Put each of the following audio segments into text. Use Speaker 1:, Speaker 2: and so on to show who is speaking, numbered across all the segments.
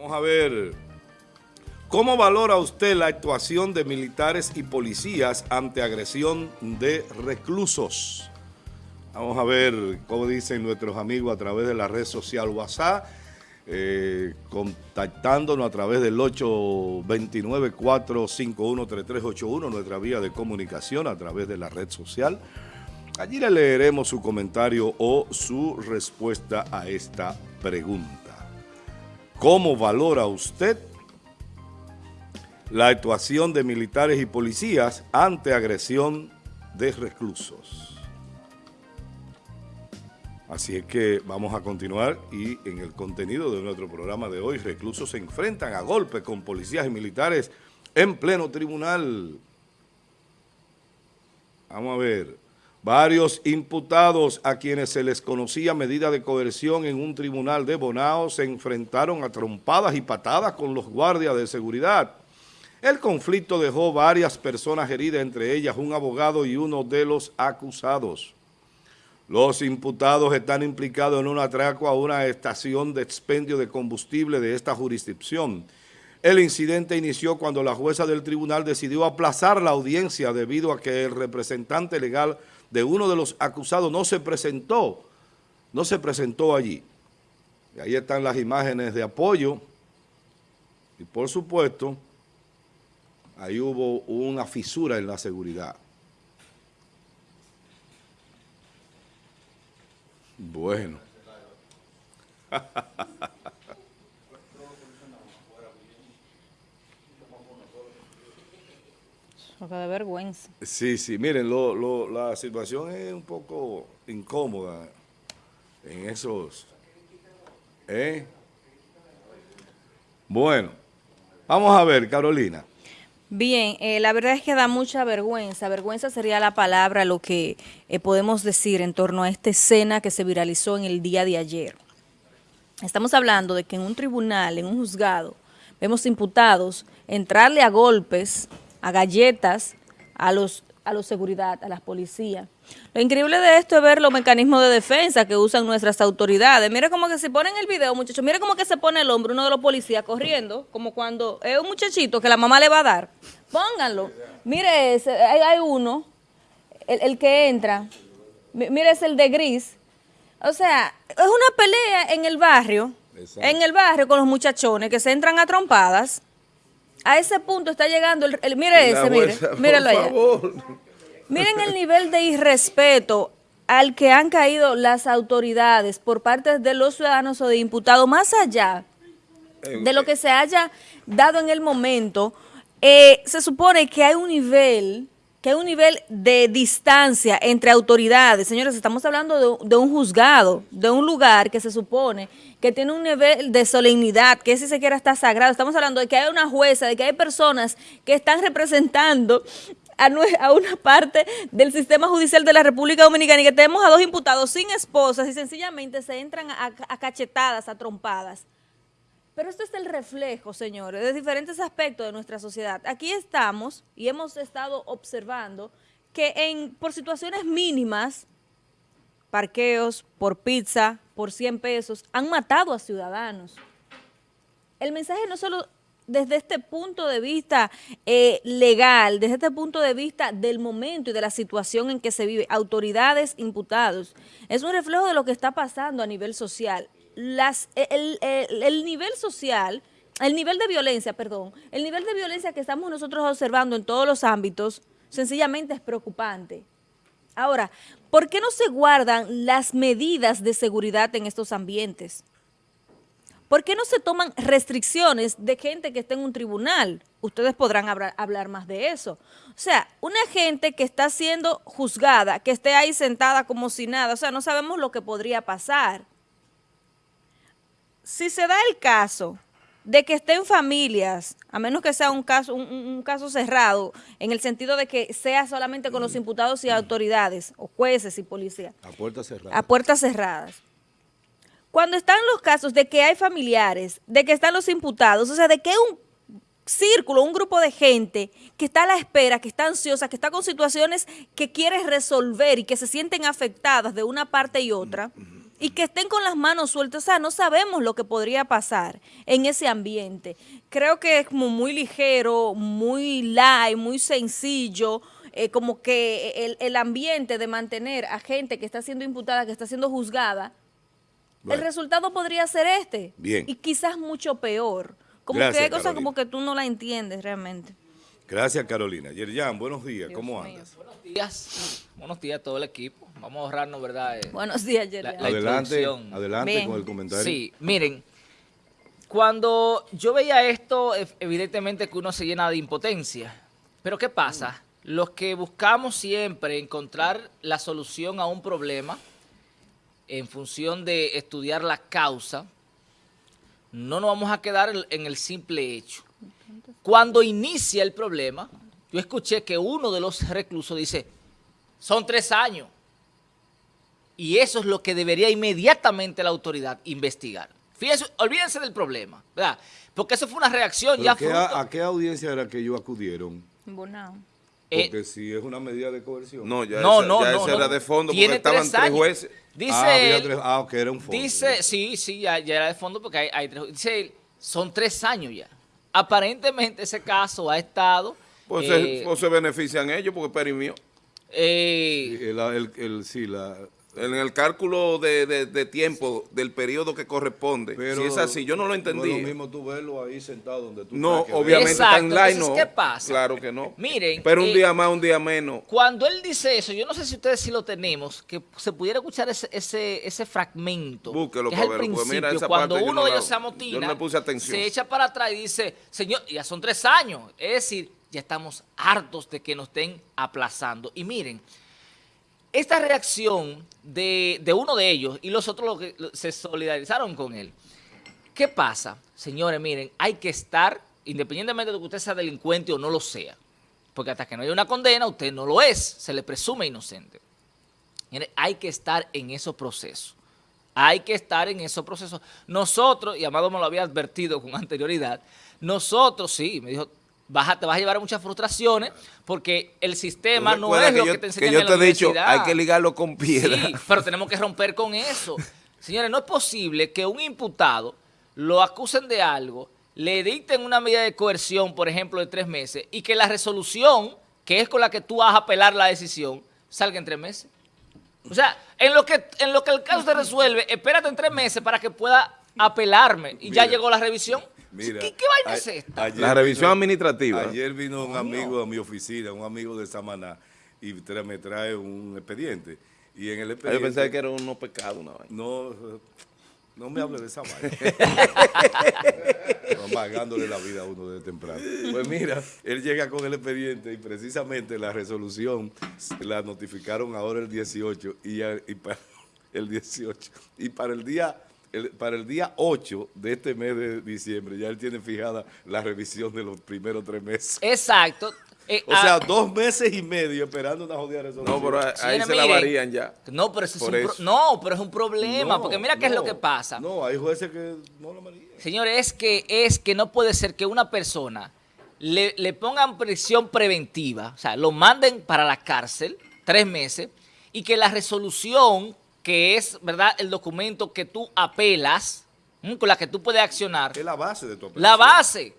Speaker 1: Vamos a ver, ¿cómo valora usted la actuación de militares y policías ante agresión de reclusos? Vamos a ver cómo dicen nuestros amigos a través de la red social WhatsApp, eh, contactándonos a través del 829-451-3381, nuestra vía de comunicación a través de la red social. Allí le leeremos su comentario o su respuesta a esta pregunta. ¿Cómo valora usted la actuación de militares y policías ante agresión de reclusos? Así es que vamos a continuar y en el contenido de nuestro programa de hoy, reclusos se enfrentan a golpes con policías y militares en pleno tribunal. Vamos a ver. Varios imputados a quienes se les conocía medida de coerción en un tribunal de Bonao se enfrentaron a trompadas y patadas con los guardias de seguridad. El conflicto dejó varias personas heridas, entre ellas un abogado y uno de los acusados. Los imputados están implicados en un atraco a una estación de expendio de combustible de esta jurisdicción. El incidente inició cuando la jueza del tribunal decidió aplazar la audiencia debido a que el representante legal de uno de los acusados no se presentó, no se presentó allí. Y ahí están las imágenes de apoyo y por supuesto ahí hubo una fisura en la seguridad. Bueno.
Speaker 2: de vergüenza.
Speaker 1: Sí, sí, miren, lo, lo, la situación es un poco incómoda en esos... ¿eh? Bueno, vamos a ver, Carolina.
Speaker 2: Bien, eh, la verdad es que da mucha vergüenza. Vergüenza sería la palabra, lo que eh, podemos decir en torno a esta escena que se viralizó en el día de ayer. Estamos hablando de que en un tribunal, en un juzgado, vemos imputados entrarle a golpes a galletas, a los a los seguridad, a las policías. Lo increíble de esto es ver los mecanismos de defensa que usan nuestras autoridades. Mire como que se ponen el video, muchachos, mire como que se pone el hombre uno de los policías corriendo, como cuando es un muchachito que la mamá le va a dar. Pónganlo. Mire ese, hay, uno, el, que entra, mire es el de gris. O sea, es una pelea en el barrio, en el barrio con los muchachones que se entran a trompadas a ese punto está llegando, el, mire ese, mire, míralo allá. Miren el nivel de irrespeto al que han caído las autoridades por parte de los ciudadanos o de imputados, más allá de lo que se haya dado en el momento, eh, se supone que hay un nivel que hay un nivel de distancia entre autoridades. Señores, estamos hablando de, un juzgado, de un lugar que se supone que tiene un nivel de solemnidad, que si se quiera está sagrado. Estamos hablando de que hay una jueza, de que hay personas que están representando a, una parte del sistema judicial de la República Dominicana y que tenemos a dos imputados sin esposas y sencillamente se entran a, a cachetadas, a trompadas. Pero esto es el reflejo, señores, de diferentes aspectos de nuestra sociedad. Aquí estamos y hemos estado observando que en, por situaciones mínimas, parqueos, por pizza, por 100 pesos, han matado a ciudadanos. El mensaje no solo desde este punto de vista eh, legal, desde este punto de vista del momento y de la situación en que se vive, autoridades, imputados, es un reflejo de lo que está pasando a nivel social las, el, nivel social, el nivel de violencia, perdón, el nivel de violencia que estamos nosotros observando en todos los ámbitos, sencillamente es preocupante. Ahora, ¿por qué no se guardan las medidas de seguridad en estos ambientes? ¿Por qué no se toman restricciones de gente que está en un tribunal? Ustedes podrán hablar más de eso. O sea, una gente que está siendo juzgada, que esté ahí sentada como si nada, o sea, no sabemos lo que podría pasar si se da el caso de que estén familias, a menos que sea un caso, un, caso cerrado, en el sentido de que sea solamente con los imputados y autoridades, o jueces y policías.
Speaker 1: A puertas cerradas.
Speaker 2: A puertas cerradas. Cuando están los casos de que hay familiares, de que están los imputados, o sea, de que hay un círculo, un grupo de gente que está a la espera, que está ansiosa, que está con situaciones que quiere resolver y que se sienten afectadas de una parte y otra, y que estén con las manos sueltas. O sea, no sabemos lo que podría pasar en ese ambiente. Creo que es como muy ligero, muy light, muy sencillo, eh, como que el, el, ambiente de mantener a gente que está siendo imputada, que está siendo juzgada, el resultado podría ser este.
Speaker 1: Bien.
Speaker 2: Y quizás mucho peor. Como que hay cosas como que tú no la entiendes realmente.
Speaker 1: Gracias, Carolina. Yerjan, buenos días. ¿Cómo andas?
Speaker 3: Buenos días. Buenos días a todo el equipo. Vamos a ahorrarnos, ¿verdad? Eh,
Speaker 2: buenos días, Yerjan.
Speaker 1: adelante, adelante con el comentario.
Speaker 3: Sí, miren, cuando yo veía esto, evidentemente que uno se llena de impotencia. Pero ¿qué pasa? Los que buscamos siempre encontrar la solución a un problema en función de estudiar la causa, no nos vamos a quedar en el simple hecho. Cuando inicia el problema, yo escuché que uno de los reclusos dice, son tres años. Y eso es lo que debería inmediatamente la autoridad investigar. Fíjense, olvídense del problema, ¿verdad? Porque eso fue una reacción ya
Speaker 1: ¿A qué audiencia era que ellos acudieron?
Speaker 2: Bonao.
Speaker 1: Eh, porque si es una medida de coerción.
Speaker 3: No, ya, no, no,
Speaker 1: ya era de fondo porque estaban tres, jueces.
Speaker 3: Dice ah,
Speaker 1: tres, ah, ok, era un fondo.
Speaker 3: Dice, sí, sí, ya, era de fondo porque hay, tres Dice, son tres años ya. Aparentemente ese caso ha estado...
Speaker 1: Pues, se, eh, pues se, benefician ellos porque perimió.
Speaker 3: Eh,
Speaker 1: el, el, el, sí, la, en el cálculo de, de, tiempo del periodo que corresponde. si es así, yo no lo entendí. No
Speaker 4: es lo mismo tú verlo ahí sentado donde tú
Speaker 1: No, obviamente está en line, no.
Speaker 3: ¿qué pasa?
Speaker 1: Claro que no.
Speaker 3: Miren.
Speaker 1: Pero un eh, día más, un día menos.
Speaker 3: Cuando él dice eso, yo no sé si ustedes sí lo tenemos, que se pudiera escuchar ese, ese, ese fragmento.
Speaker 1: Búsquelo,
Speaker 3: que es
Speaker 1: pues
Speaker 3: principio. cuando uno de ellos se amotina, se echa para atrás y dice, señor, ya son tres años. Es decir, ya estamos hartos de que nos estén aplazando. Y miren, esta reacción de, uno de ellos y los otros se solidarizaron con él. ¿Qué pasa? Señores, miren, hay que estar, independientemente de que usted sea delincuente o no lo sea, porque hasta que no haya una condena, usted no lo es, se le presume inocente. Miren, hay que estar en esos procesos. Hay que estar en esos procesos. Nosotros, y Amado me lo había advertido con anterioridad, nosotros sí, me dijo, te vas a llevar a muchas frustraciones porque el sistema no es lo que, te enseñan
Speaker 1: que yo te he dicho, hay que ligarlo con piedra.
Speaker 3: Sí, pero tenemos que romper con eso. Señores, no es posible que un imputado lo acusen de algo, le dicten una medida de coerción, por ejemplo, de tres meses, y que la resolución, que es con la que tú vas a apelar la decisión, salga en tres meses. O sea, en lo que, en lo que el caso se resuelve, espérate en tres meses para que pueda apelarme y ya llegó la revisión. Mira, ¿Qué, vaina es esta?
Speaker 1: la revisión administrativa. Ayer vino un amigo a mi oficina, un amigo de Samaná, y me trae un expediente. Y en el expediente...
Speaker 4: Yo pensaba que era unos pecados una vaina.
Speaker 1: No, no me hable de esa vaina. Amargándole la vida a uno de temprano. Pues mira, él llega con el expediente y precisamente la resolución la notificaron ahora el 18 y, y para el 18 y para el día para el día 8 de este mes de diciembre ya él tiene fijada la revisión de los primeros tres meses.
Speaker 3: Exacto.
Speaker 1: Eh, o sea, ah, dos meses y medio esperando una jodida resolución.
Speaker 4: No, pero ahí se la varían ya.
Speaker 3: No, pero, es un no, pero es un problema, porque mira qué es lo que pasa.
Speaker 1: No, hay jueces que no lo varían.
Speaker 3: Señores, es que, es que no puede ser que una persona le, le pongan prisión preventiva, o sea, lo manden para la cárcel tres meses y que la resolución que es, ¿verdad?, el documento que tú apelas, con la que tú puedes accionar.
Speaker 1: Es la base de tu apelación.
Speaker 3: La base.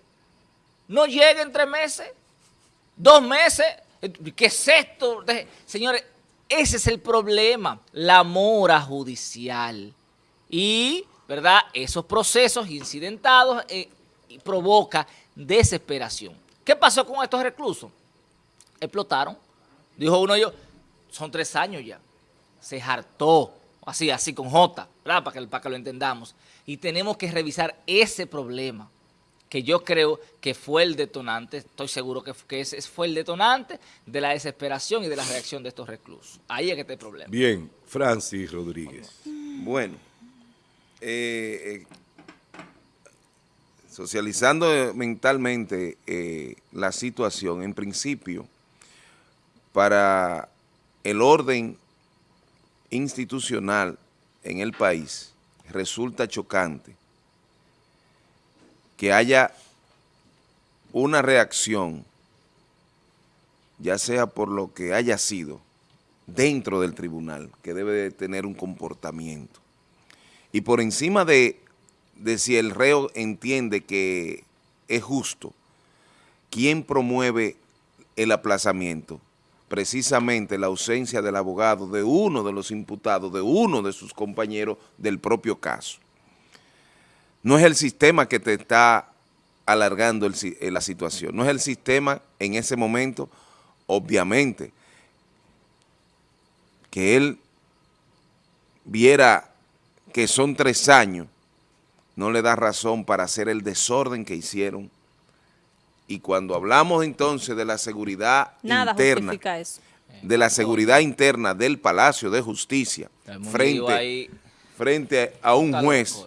Speaker 3: No llega en tres meses, dos meses. ¿Qué es esto? Señores, ese es el problema, la mora judicial. Y, ¿verdad?, esos procesos incidentados eh, provoca desesperación. ¿Qué pasó con estos reclusos? Explotaron. Dijo uno de ellos, son tres años ya se hartó, así, así con J, Para que, para que lo entendamos. Y tenemos que revisar ese problema, que yo creo que fue el detonante, estoy seguro que, que ese fue el detonante de la desesperación y de la reacción de estos reclusos. Ahí es que está el problema.
Speaker 1: Bien, Francis Rodríguez.
Speaker 4: Bueno, eh, eh, socializando mentalmente eh, la situación, en principio, para el orden institucional en el país, resulta chocante que haya una reacción, ya sea por lo que haya sido, dentro del tribunal, que debe de tener un comportamiento. y por encima de, de si el reo entiende que es justo, ¿quién promueve el aplazamiento? Precisamente la ausencia del abogado de uno de los imputados, de uno de sus compañeros del propio caso. No es el sistema que te está alargando eh, la situación, no es el sistema en ese momento, obviamente, que él viera que son tres años, no le da razón para hacer el desorden que hicieron. Y cuando hablamos entonces de la seguridad interna, de la seguridad interna del Palacio de Justicia, frente, frente a un juez,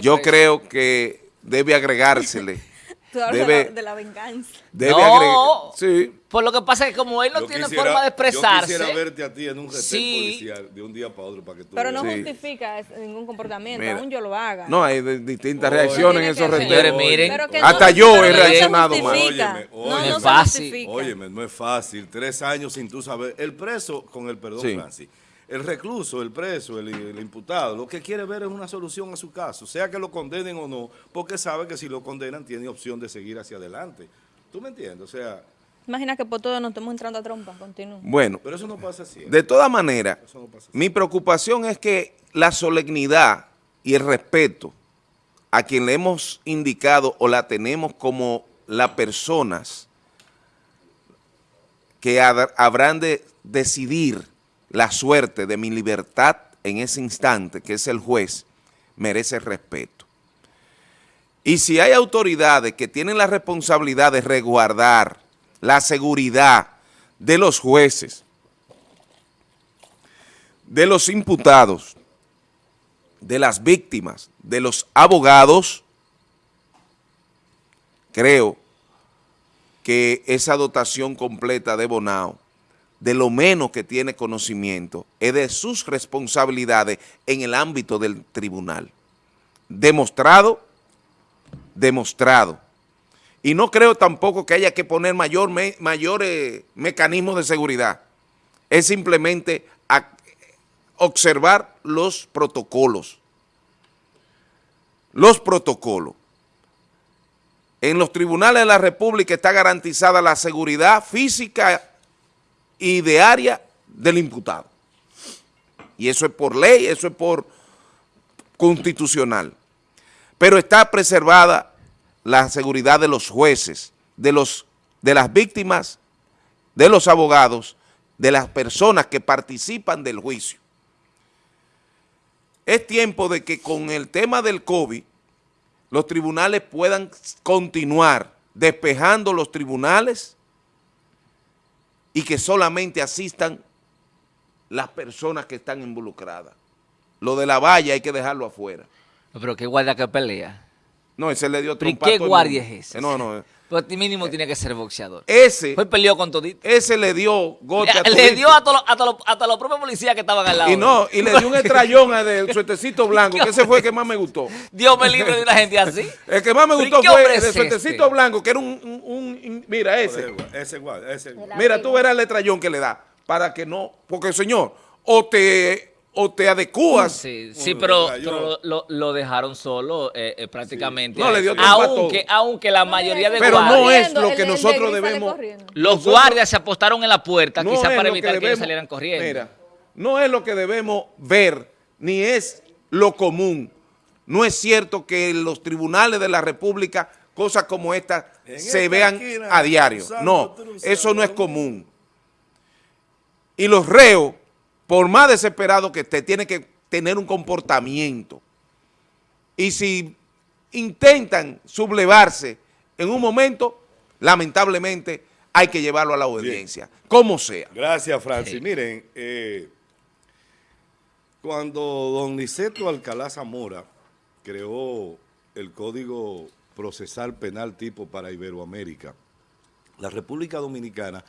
Speaker 4: yo creo que debe agregársele
Speaker 2: Tú hablas de, la, venganza.
Speaker 3: Debe no, sí. Por lo que pasa es que como él no tiene forma de expresarse.
Speaker 1: Yo quisiera verte a ti en un retén policial de un día para otro para que tú
Speaker 2: Pero no justifica ningún comportamiento, aún yo lo haga.
Speaker 4: No, hay distintas reacciones en esos retenes. miren. Hasta yo he reaccionado mal.
Speaker 1: Óyeme,
Speaker 2: no, no, es fácil.
Speaker 1: Óyeme, no es fácil. Tres años sin tú saber. El preso, con el perdón, Francis el recluso, el preso, el, imputado, lo que quiere ver es una solución a su caso, sea que lo condenen o no, porque sabe que si lo condenan tiene opción de seguir hacia adelante. ¿Tú me entiendes? O sea...
Speaker 2: Imagina que por todo nos estamos entrando a trompa, continúa.
Speaker 4: Bueno,
Speaker 1: pero eso no pasa así.
Speaker 4: De todas maneras, mi preocupación es que la solemnidad y el respeto a quien le hemos indicado o la tenemos como las personas que habrán de decidir la suerte de mi libertad en ese instante, que es el juez, merece respeto. Y si hay autoridades que tienen la responsabilidad de resguardar la seguridad de los jueces, de los imputados, de las víctimas, de los abogados, creo que esa dotación completa de Bonao de lo menos que tiene conocimiento, es de sus responsabilidades en el ámbito del tribunal. Demostrado, demostrado. Y no creo tampoco que haya que poner mayor mayores mecanismos de seguridad. Es simplemente observar los protocolos. Los protocolos. En los tribunales de la República está garantizada la seguridad física y de área del imputado. Y eso es por ley, eso es por constitucional. Pero está preservada la seguridad de los jueces, de, los, de las víctimas, de los abogados, de las personas que participan del juicio. Es tiempo de que con el tema del COVID los tribunales puedan continuar despejando los tribunales y que solamente asistan las personas que están involucradas. Lo de la valla hay que dejarlo afuera.
Speaker 3: pero qué guardia que pelea.
Speaker 4: No, ese le dio
Speaker 3: ¿Y qué guardia es ese?
Speaker 4: No, no.
Speaker 3: Pues mínimo tiene que ser boxeador.
Speaker 4: Ese.
Speaker 3: Fue peleó con todito.
Speaker 4: Ese le dio
Speaker 3: golpe a Le dio a todos hasta, hasta los propios policías que estaban al lado.
Speaker 4: Y no, y le dio un estrellón del suertecito blanco, que ese fue el que más me gustó.
Speaker 3: Dios me libre de una gente así.
Speaker 4: El que más me gustó fue el de suertecito blanco, que era un, un, mira, ese.
Speaker 1: Ese igual, ese.
Speaker 4: Mira, tú verás el estrellón que le da, para que no, porque señor, o te o te adecuas.
Speaker 3: Sí, sí pero, lo, dejaron solo eh, eh, prácticamente.
Speaker 4: No, le dio
Speaker 3: aunque, aunque la mayoría de
Speaker 4: pero guardias... Pero no es lo que nosotros debemos...
Speaker 3: Los guardias se apostaron en la puerta, quizás para evitar que, ellos salieran corriendo. Mira,
Speaker 4: no es lo que debemos ver, ni es lo común. No es cierto que en los tribunales de la República cosas como esta se vean a diario. No, eso no es común. Y los reos por más desesperado que esté, tiene que tener un comportamiento. Y si intentan sublevarse en un momento, lamentablemente hay que llevarlo a la audiencia, como sea.
Speaker 1: Gracias, Francis. Miren, eh, cuando don Niceto Alcalá Zamora creó el Código Procesal Penal Tipo para Iberoamérica, la República Dominicana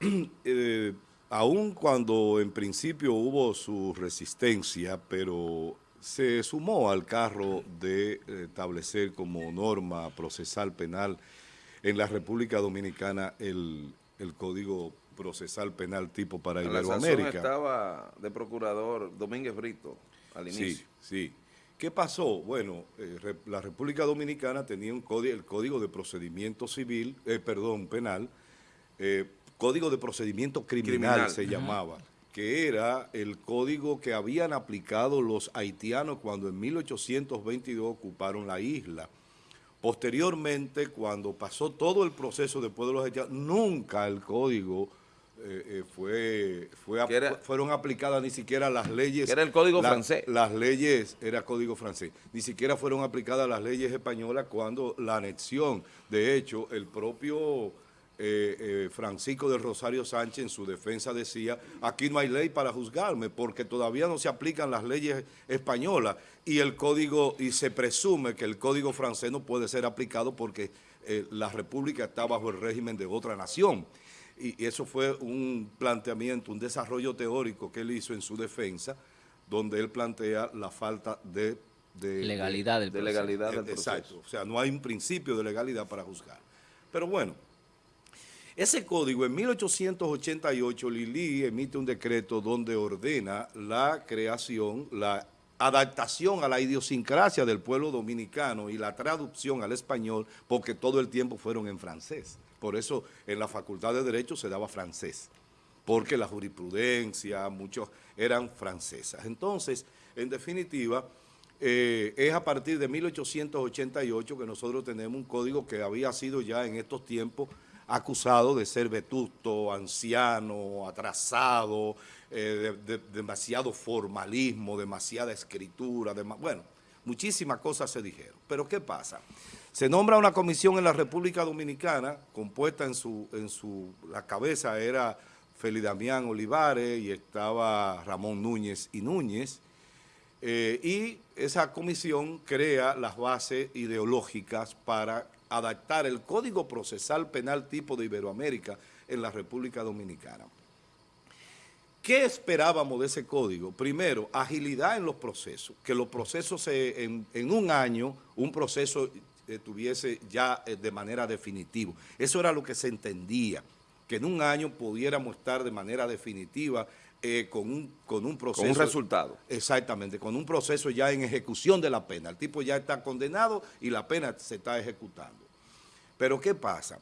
Speaker 1: eh, aun cuando en principio hubo su resistencia, pero se sumó al carro de establecer como norma procesal penal en la República Dominicana el, Código Procesal Penal tipo para Iberoamérica.
Speaker 4: estaba de procurador Domínguez Brito.
Speaker 1: al inicio. Sí, sí. ¿Qué pasó? Bueno, eh, la República Dominicana tenía un código, el Código de Procedimiento Civil, eh, perdón, penal, eh, Código de Procedimiento Criminal, se llamaba, que era el código que habían aplicado los haitianos cuando en 1822 ocuparon la isla. Posteriormente, cuando pasó todo el proceso después de los haitianos, nunca el código eh, eh, fue, fue fueron aplicadas ni siquiera las leyes...
Speaker 4: Era el código francés.
Speaker 1: Las leyes, era código francés, ni siquiera fueron aplicadas las leyes españolas cuando la anexión, de hecho, el propio eh, Francisco de Rosario Sánchez en su defensa decía, aquí no hay ley para juzgarme porque todavía no se aplican las leyes españolas y el código, y se presume que el código francés no puede ser aplicado porque la república está bajo el régimen de otra nación. Y, eso fue un planteamiento, un desarrollo teórico que él hizo en su defensa, donde él plantea la falta de...
Speaker 3: legalidad del
Speaker 1: de, legalidad del Exacto, o sea, no hay un principio de legalidad para juzgar. Pero bueno, ese código en 1888 Lili emite un decreto donde ordena la creación, la adaptación a la idiosincrasia del pueblo dominicano y la traducción al español, porque todo el tiempo fueron en francés. Por eso en la Facultad de Derecho se daba francés, porque la jurisprudencia, muchos eran francesas. Entonces, en definitiva, eh, es a partir de 1888 que nosotros tenemos un código que había sido ya en estos tiempos acusado de ser vetusto, anciano, atrasado, eh, de, demasiado formalismo, demasiada escritura, bueno, muchísimas cosas se dijeron. Pero ¿qué pasa? Se nombra una comisión en la República Dominicana, compuesta en su, en su, la cabeza era Feli Damián Olivares y estaba Ramón Núñez y Núñez, eh, y esa comisión crea las bases ideológicas para adaptar el Código Procesal Penal tipo de Iberoamérica en la República Dominicana. ¿Qué esperábamos de ese código? Primero, agilidad en los procesos, que los procesos en, un año, un proceso eh, tuviese ya eh, de manera definitiva. Eso era lo que se entendía, que en un año pudiéramos estar de manera definitiva eh, con, un, con un proceso.
Speaker 4: Con un resultado.
Speaker 1: Exactamente, con un proceso ya en ejecución de la pena. El tipo ya está condenado y la pena se está ejecutando. Pero ¿qué pasa?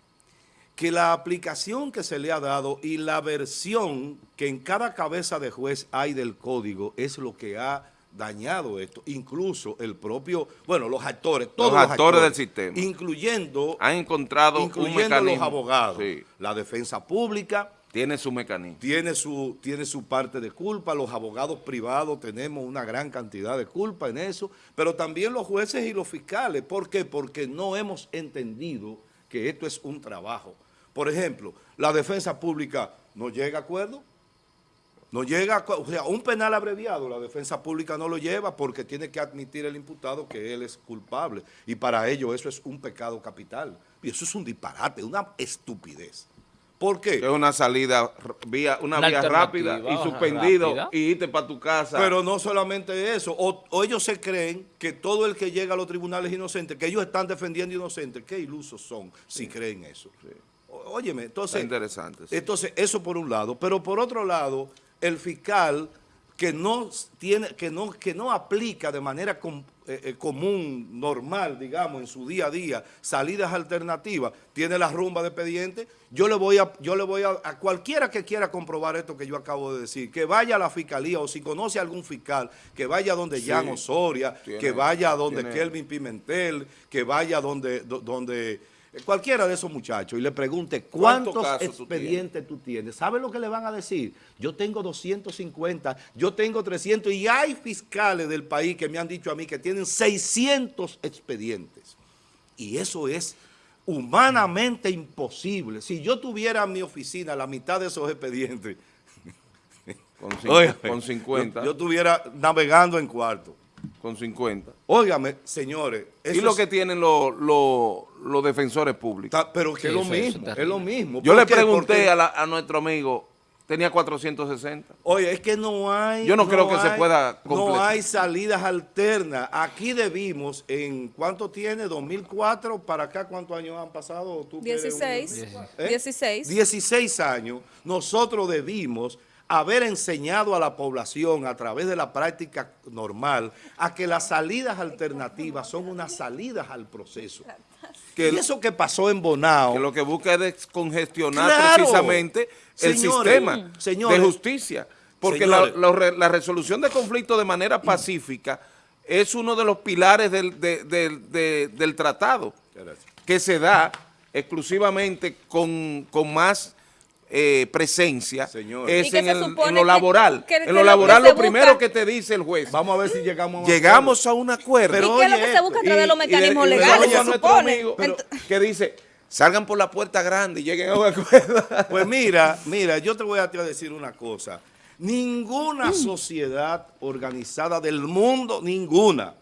Speaker 1: que la aplicación que se le ha dado y la versión que en cada cabeza de juez hay del código es lo que ha dañado esto. Incluso el propio, bueno, los actores, todos
Speaker 4: los, actores, del sistema.
Speaker 1: Incluyendo,
Speaker 4: han encontrado
Speaker 1: incluyendo los abogados, la defensa pública.
Speaker 4: Tiene su mecanismo.
Speaker 1: Tiene su, tiene su parte de culpa, los abogados privados tenemos una gran cantidad de culpa en eso, pero también los jueces y los fiscales. ¿Por qué? Porque no hemos entendido que esto es un trabajo por ejemplo, la defensa pública no llega a acuerdo, no llega, o sea, un penal abreviado, la defensa pública no lo lleva porque tiene que admitir el imputado que él es culpable. Y para ello eso es un pecado capital. Y eso es un disparate, una estupidez. ¿Por qué?
Speaker 4: Es una salida, vía, una, vía rápida y suspendido y irte para tu casa.
Speaker 1: Pero no solamente eso, o, ellos se creen que todo el que llega a los tribunales es inocente, que ellos están defendiendo inocentes. Qué ilusos son si creen eso. Sí óyeme, entonces...
Speaker 4: interesante.
Speaker 1: Entonces, eso por un lado. Pero por otro lado, el fiscal que no tiene que no que no aplica de manera eh, eh, común, normal, digamos, en su día a día, salidas alternativas, tiene la rumba de expediente, yo le voy a yo le voy a, a cualquiera que quiera comprobar esto que yo acabo de decir, que vaya a la fiscalía o si conoce a algún fiscal, que vaya donde Jan Osoria, que vaya donde Kelvin Pimentel, que vaya donde donde cualquiera de esos muchachos y le pregunte cuántos expedientes tú tienes, ¿sabe lo que le van a decir? Yo tengo 250, yo tengo 300 y hay fiscales del país que me han dicho a mí que tienen 600 expedientes. Y eso es humanamente imposible. Si yo tuviera en mi oficina la mitad de esos expedientes,
Speaker 4: con, 50,
Speaker 1: yo estuviera navegando en cuarto
Speaker 4: con 50.
Speaker 1: Óigame, señores.
Speaker 4: ¿Y lo que tienen los defensores públicos?
Speaker 1: pero que es lo mismo, es lo mismo.
Speaker 4: Yo le pregunté a, nuestro amigo, tenía 460.
Speaker 1: Oye, es que no hay...
Speaker 4: Yo no, creo que se pueda
Speaker 1: completar. No hay salidas alternas. Aquí debimos, ¿en cuánto tiene? ¿2004 para acá? ¿Cuántos años han pasado?
Speaker 2: 16. 16.
Speaker 1: 16 años. Nosotros debimos haber enseñado a la población a través de la práctica normal a que las salidas alternativas son unas salidas al proceso. Que y eso que pasó en Bonao.
Speaker 4: Que lo que busca es descongestionar precisamente el sistema de justicia. Porque la, resolución de conflictos de manera pacífica es uno de los pilares del, del tratado que se da exclusivamente con, con más eh, presencia es en, lo laboral. en lo laboral lo, primero que te dice el juez.
Speaker 1: Vamos a ver si llegamos
Speaker 4: a un Llegamos a un acuerdo.
Speaker 2: Pero, ¿Y qué es lo que se busca a través de los mecanismos legales? Se supone.
Speaker 4: que dice, salgan por la puerta grande y lleguen a un acuerdo.
Speaker 1: Pues mira, mira, yo te voy a decir una cosa. Ninguna sociedad organizada del mundo, ninguna,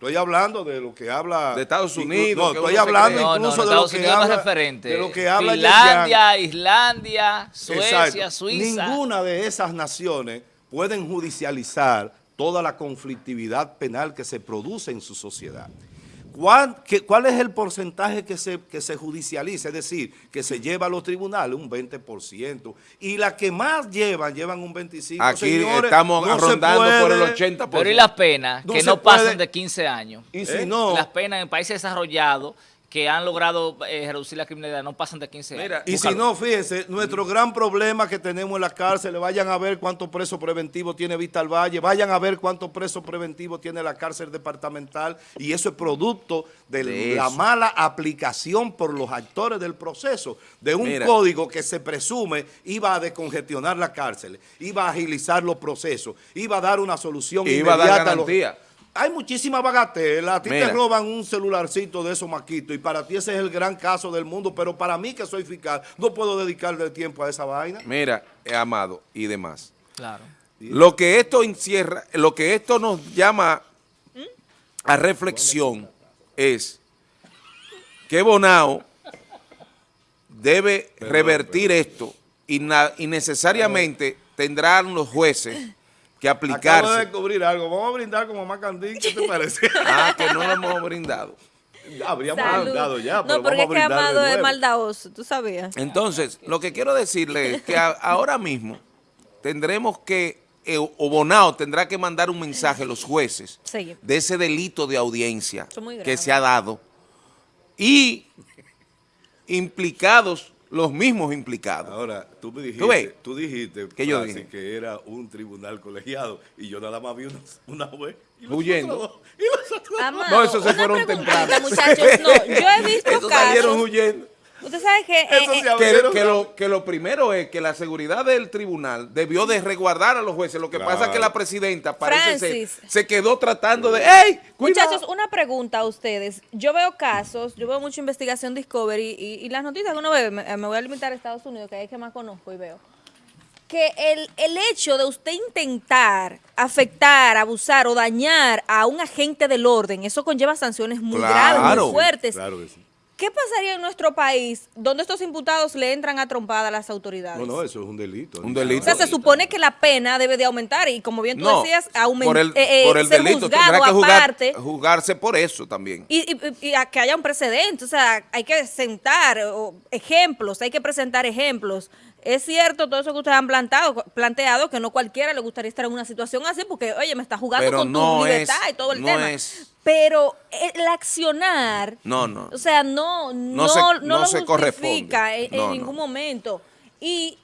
Speaker 1: Estoy hablando de lo que habla...
Speaker 4: De Estados Unidos.
Speaker 1: No, estoy hablando incluso de, lo que habla, referente.
Speaker 3: de lo que habla... Finlandia, Islandia, Suecia, Suiza.
Speaker 1: Ninguna de esas naciones pueden judicializar toda la conflictividad penal que se produce en su sociedad. ¿Cuál, es el porcentaje que se, que se judicializa? Es decir, que se lleva a los tribunales un 20%. Y las que más llevan, llevan un 25%.
Speaker 4: Aquí estamos rondando por el 80%.
Speaker 3: Pero y las penas, que no pasan de 15 años. Y si ¿Eh? no... Las penas en países desarrollados que han logrado eh, reducir la criminalidad no pasan de 15 años.
Speaker 1: y si no, fíjense, nuestro gran problema que tenemos en la cárcel, vayan a ver cuántos presos preventivos tiene Vista al Valle, vayan a ver cuántos presos preventivos tiene la cárcel departamental y eso es producto de, la mala aplicación por los actores del proceso de un código que se presume iba a descongestionar la cárcel, iba a agilizar los procesos, iba a dar una solución
Speaker 4: iba inmediata. A dar garantía
Speaker 1: hay muchísima bagatela, a ti te roban un celularcito de esos maquitos y para ti ese es el gran caso del mundo, pero para mí que soy fiscal no puedo dedicarle tiempo a esa vaina.
Speaker 4: Mira, Amado y demás. Claro. Lo que esto encierra, lo que esto nos llama a reflexión es que Bonao debe revertir esto y, y necesariamente tendrán los jueces que aplicarse. Acabo
Speaker 1: de descubrir algo. Vamos a brindar como Macandín. ¿Qué te parece?
Speaker 4: ah, que no lo hemos brindado.
Speaker 1: Habríamos brindado ya,
Speaker 2: No, porque es que Amado es maldadoso, tú sabías.
Speaker 4: Entonces, lo que quiero decirle es que ahora mismo tendremos que, eh, o Bonao tendrá que mandar un mensaje a los jueces de ese delito de audiencia que se ha dado y implicados los mismos implicados.
Speaker 1: Ahora, tú me dijiste, ¿Tú, dijiste que, yo dije? que era un tribunal colegiado y yo nada más vi una, una juez
Speaker 4: huyendo.
Speaker 1: y los
Speaker 4: no, eso se fueron temprano.
Speaker 2: Muchachos, no, yo he visto
Speaker 4: Esos salieron huyendo.
Speaker 2: Usted sabe que,
Speaker 4: eh, que, lo, que, lo, primero es que la seguridad del tribunal debió de resguardar a los jueces. Lo que pasa es que la presidenta parece ser, se quedó tratando de... ¡Ey!
Speaker 2: Muchachos, una pregunta a ustedes. Yo veo casos, yo veo mucha investigación Discovery y, las noticias que uno ve, me, voy a limitar a Estados Unidos, que es que más conozco y veo que el, el, hecho de usted intentar afectar, abusar o dañar a un agente del orden, eso conlleva sanciones muy graves, muy fuertes. Claro que sí. ¿Qué pasaría en nuestro país donde estos imputados le entran a trompada a las autoridades?
Speaker 1: No, no, eso es un delito.
Speaker 4: Un delito.
Speaker 2: O sea, se supone que la pena debe de aumentar y como bien tú decías, aumentar.
Speaker 4: Por el, eh, eh, por el delito, tendrá que aparte, jugarse por eso también.
Speaker 2: Y, y, a que haya un precedente, o sea, hay que sentar ejemplos, hay que presentar ejemplos. Es cierto todo eso que ustedes han planteado, planteado que no cualquiera le gustaría estar en una situación así porque, oye, me está jugando con tu libertad y todo el tema. Pero el accionar,
Speaker 4: no, no.
Speaker 2: o sea, no, no, no, lo justifica en, ningún momento. Y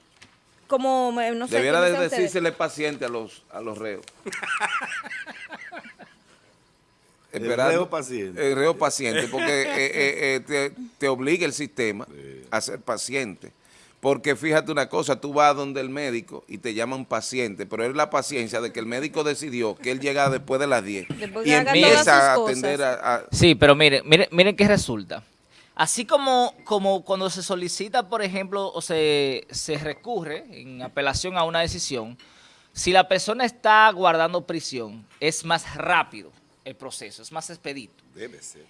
Speaker 2: como, no sé.
Speaker 4: Debiera de decírsele paciente a los, a los reos.
Speaker 1: el reo paciente.
Speaker 4: El reo paciente, porque eh, eh, eh, te, te, obliga el sistema a ser paciente. Porque fíjate una cosa, tú vas donde el médico y te llama un paciente, pero es la paciencia de que el médico decidió que él llega después de las 10 y empieza a atender a,
Speaker 3: Sí, pero miren, miren, miren qué resulta. Así como, como cuando se solicita, por ejemplo, o se, se recurre en apelación a una decisión, si la persona está guardando prisión, es más rápido el proceso, es más expedito.
Speaker 1: Debe ser.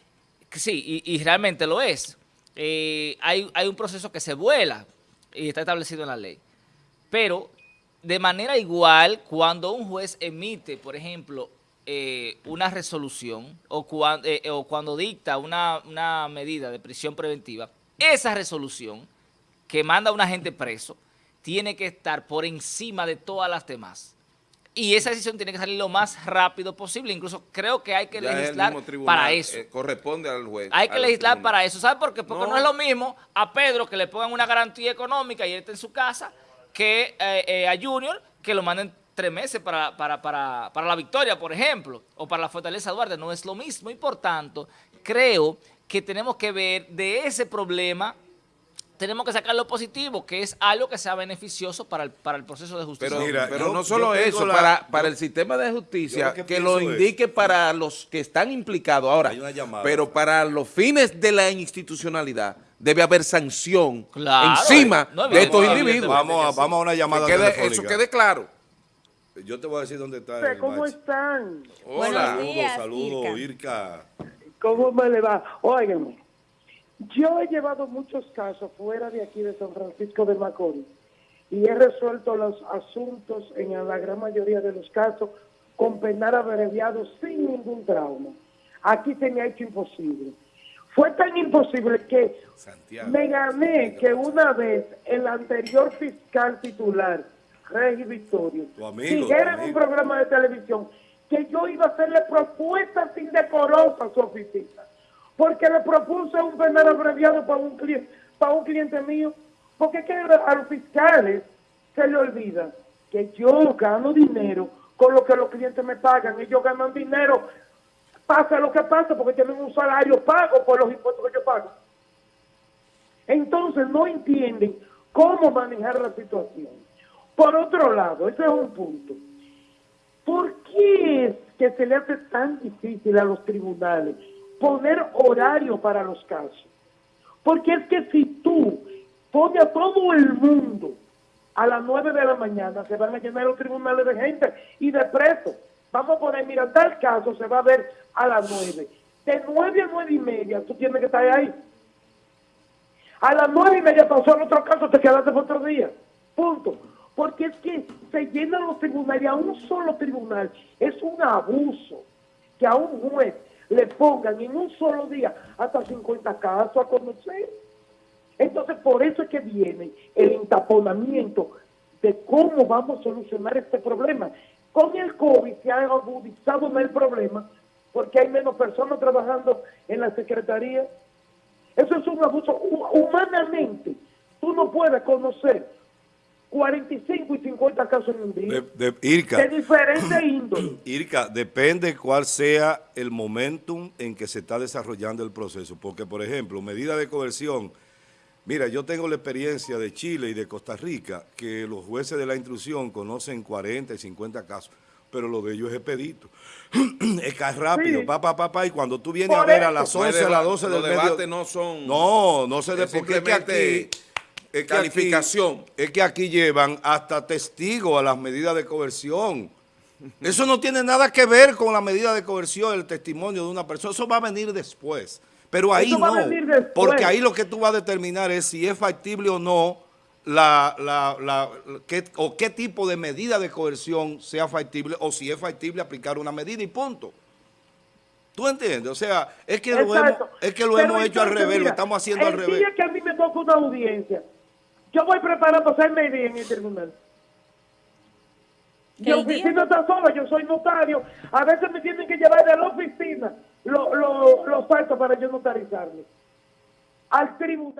Speaker 3: Sí, y, realmente lo es. Eh, hay, hay un proceso que se vuela, y está establecido en la ley. Pero de manera igual, cuando un juez emite, por ejemplo, eh, una resolución o, cuando, eh, o cuando dicta una, medida de prisión preventiva, esa resolución que manda a un agente preso tiene que estar por encima de todas las demás. Y esa decisión tiene que salir lo más rápido posible. Incluso creo que hay que legislar para eso. Eh,
Speaker 4: corresponde al juez.
Speaker 3: Hay que legislar para eso. ¿Sabe por qué? Porque no. es lo mismo a Pedro que le pongan una garantía económica y él está en su casa que eh, eh, a Junior que lo manden tres meses para, para, para, para la victoria, por ejemplo, o para la Fortaleza Duarte. No es lo mismo y por tanto creo que tenemos que ver de ese problema tenemos que sacar lo positivo, que es algo que sea beneficioso para el, para el proceso de justicia.
Speaker 4: Pero, pero no solo eso, para, para el sistema de justicia, que, lo indique para los que están implicados ahora, pero para los fines de la institucionalidad, debe haber sanción encima de estos individuos.
Speaker 1: Vamos a, vamos a una llamada
Speaker 4: que Eso quede claro.
Speaker 1: Yo te voy a decir dónde está
Speaker 5: ¿Cómo están?
Speaker 1: Hola. Saludos, saludos, Irka.
Speaker 5: ¿Cómo me le va? Óigame. Yo he llevado muchos casos fuera de aquí de San Francisco de Macorís y he resuelto los asuntos en la gran mayoría de los casos con penar abreviado sin ningún trauma. Aquí se me ha hecho imposible. Fue tan imposible que me gané que una vez el anterior fiscal titular, Regi Victorio, siguiera en un programa de televisión que yo iba a hacerle propuestas indecorosas a su oficina porque le propuse un penal abreviado para un, cliente, para un cliente mío, porque que a los fiscales se le olvida que yo gano dinero con lo que los clientes me pagan, ellos ganan dinero, pasa lo que pasa, porque tienen un salario pago por los impuestos que yo pago. Entonces no entienden cómo manejar la situación. Por otro lado, ese es un punto. ¿Por qué es que se le hace tan difícil a los tribunales poner horario para los casos. Porque es que si tú pones a todo el mundo a las 9 de la mañana, se van a llenar los tribunales de gente y de presos. Vamos a poner, mira, tal caso se va a ver a las 9. De 9 a 9 y media tú tienes que estar ahí. A las 9 y media pasó otro caso, te quedaste por otro día. Punto. Porque es que se llenan los tribunales y a un solo tribunal es un abuso que a un juez le pongan en un solo día hasta 50 casos a conocer. Entonces, por eso es que viene el entaponamiento de cómo vamos a solucionar este problema. Con el COVID se ha agudizado más el problema porque hay menos personas trabajando en la Secretaría. Eso es un abuso. Humanamente, tú no puedes conocer 45 y 50 casos en un día. De,
Speaker 1: Irka,
Speaker 5: de diferente índole.
Speaker 1: Irka, depende cuál sea el momentum en que se está desarrollando el proceso. Porque, por ejemplo, medida de coerción, mira, yo tengo la experiencia de Chile y de Costa Rica, que los jueces de la instrucción conocen 40 y 50 casos, pero lo de ellos es expedito. es que es rápido, papá, papá, pa, y cuando tú vienes a ver a las 11, a las 12 del
Speaker 4: medio... no son...
Speaker 1: No, no se de, porque aquí
Speaker 4: es calificación.
Speaker 1: es que aquí llevan hasta testigos a las medidas de coerción. Eso no tiene nada que ver con la medida de coerción, el testimonio de una persona. Eso va a venir después. Pero ahí no, porque ahí lo que tú vas a determinar es si es factible o no la, la, qué, o qué tipo de medida de coerción sea factible o si es factible aplicar una medida y punto. ¿Tú entiendes? O sea, es que lo hemos, es que lo hemos hecho al revés, lo estamos haciendo al revés. El
Speaker 5: día que a mí me toca una audiencia, yo voy preparando seis meses en el tribunal. Mi oficina está sola, yo soy notario. A veces me tienen que llevar de la oficina los lo, lo, para yo notarizarme. Al tribunal.